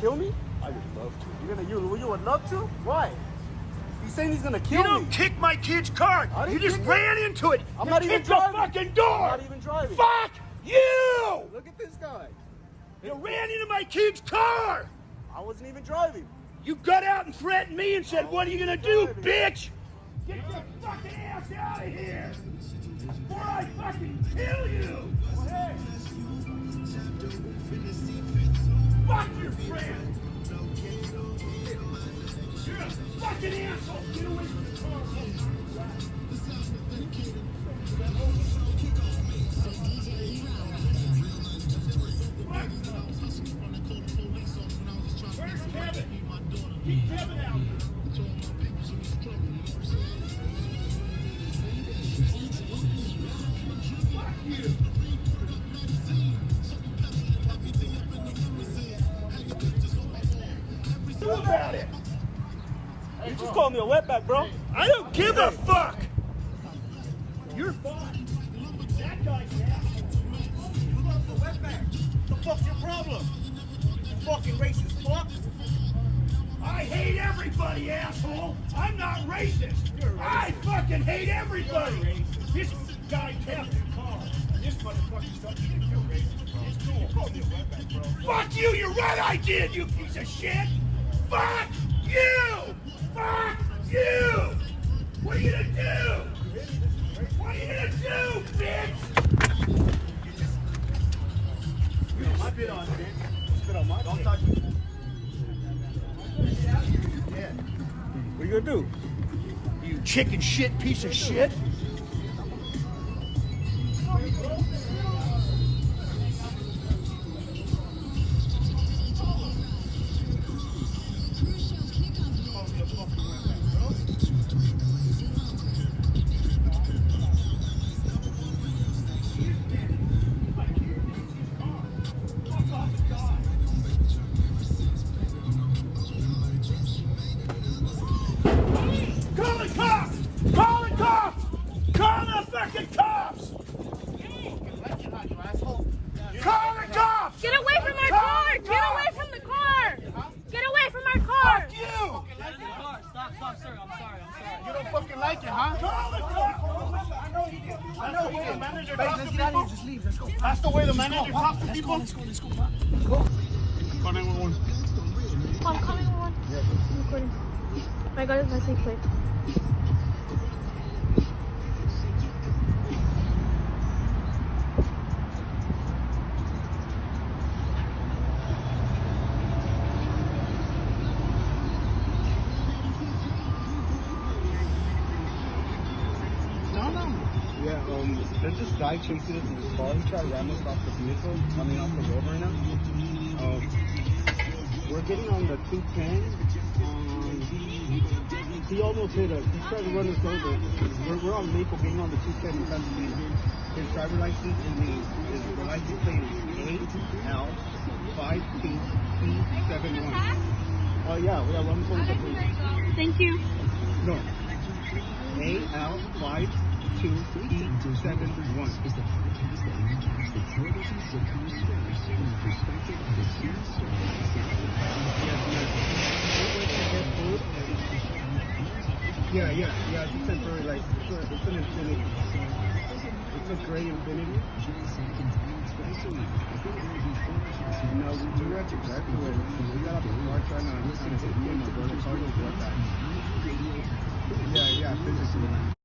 kill me? I would love to. You're gonna you you would love to? Why? He's saying he's gonna kill You You don't kick my kid's car. You just kick it. ran into it. I'm not even kicked the driving. fucking door. I'm not even driving. Fuck you! Look at this guy. You ran into my kid's car. I wasn't even driving. You got out and threatened me and said, "What are you gonna do, driving. bitch? Get your fucking ass out of here, before I fucking kill you!" You're a fucking asshole. Get away from the car. Where's Kevin? Keep Kevin out. You just called me a wetback, bro. I don't give a fuck. You're fine. That guy's an. You love the wetback. The fuck's your problem? You fucking racist fuck. I hate everybody, asshole. I'm not racist. I fucking hate everybody. This guy Kevin Carr. This motherfucker's done shit. You're racist. It's cool. You called me a wetback, bro. Fuck you. You're right. I did. You piece of shit. Fuck you. Fuck you. What are you gonna do? What are you gonna do, bitch? I bit on it. Spit on my Don't touch me. Yeah. What you gonna do? You chicken shit piece of shit. Fucking cops! Call the cops! Get away from our Call car! Get away from the car! Get away from our car! Fuck you! Stop, stop, sir. I'm sorry. I'm sorry. You don't fucking like it, huh? Call the cops! I know he did. I know he did. Manager Hey, talks let's get out of here. Just leave. Let's go. That's the way the manager Pop. talks to Let's people. go. Let's go. Let's go. Pop. Go. Call 911. I'm coming on. I'm recording. I got his message plate. No, um, there's this guy chasing us in his car. He's trying to ram us off the vehicle, coming off the road right now. Um, we're getting on the 210. Um, he almost hit us. He's trying to run us over. We're, we're on Maple getting on the 210 in Pasadena. His driver license is, is the license plate is AL52P71. Oh, yeah, we have one point. Thank you. No. AL52P71. Yeah, yeah, yeah, it's a temporary license. It's, a, it's an Infiniti. It's a gray Infiniti. No, we, the graduate. We got off the car trying to listen to him. My brother called us. Yeah, yeah, physically.